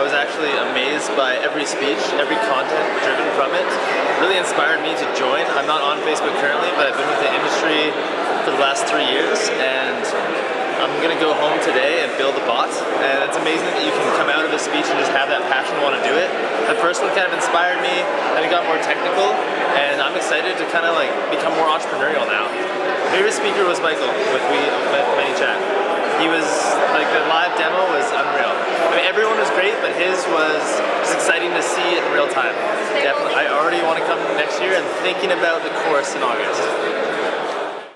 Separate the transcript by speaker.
Speaker 1: I was actually amazed by every speech, every content driven from it. really inspired me to join. I'm not on Facebook currently, but I've been with the industry for the last three years, and I'm gonna go home today and build a bot. And it's amazing that you can come out of a speech and just have that passion to want to do it. The first one kind of inspired me, and it got more technical, and I'm excited to kind of like become more entrepreneurial now. My Favorite speaker was Michael with we with ManyChat he was like the live demo was unreal. I mean, everyone was great, but his was just exciting to see in real time. Definitely, I already want to come next year and thinking about the course in August.